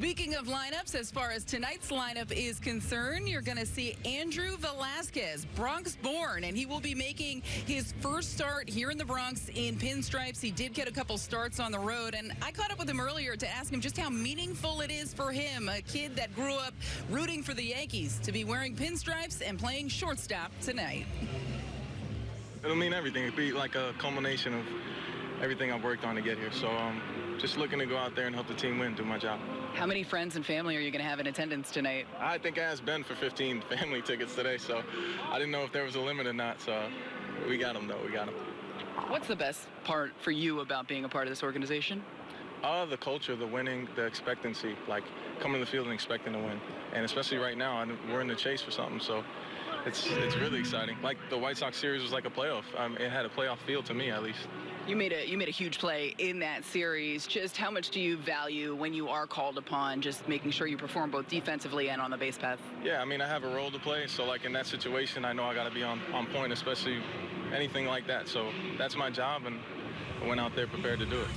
Speaking of lineups, as far as tonight's lineup is concerned, you're going to see Andrew Velazquez, Bronx born, and he will be making his first start here in the Bronx in pinstripes. He did get a couple starts on the road, and I caught up with him earlier to ask him just how meaningful it is for him, a kid that grew up rooting for the Yankees, to be wearing pinstripes and playing shortstop tonight. It'll mean everything. It'll be like a culmination of everything I've worked on to get here. So um, just looking to go out there and help the team win, do my job. How many friends and family are you going to have in attendance tonight? I think I asked Ben for 15 family tickets today, so I didn't know if there was a limit or not. So we got them, though. We got them. What's the best part for you about being a part of this organization? Uh, the culture, the winning, the expectancy, like coming to the field and expecting to win. And especially right now, we're in the chase for something, so it's it's really exciting. Like the White Sox series was like a playoff. Um, it had a playoff feel to me, at least. You made a you made a huge play in that series. Just how much do you value when you are called upon, just making sure you perform both defensively and on the base path? Yeah, I mean I have a role to play, so like in that situation, I know I got to be on on point, especially anything like that. So that's my job, and I went out there prepared to do it.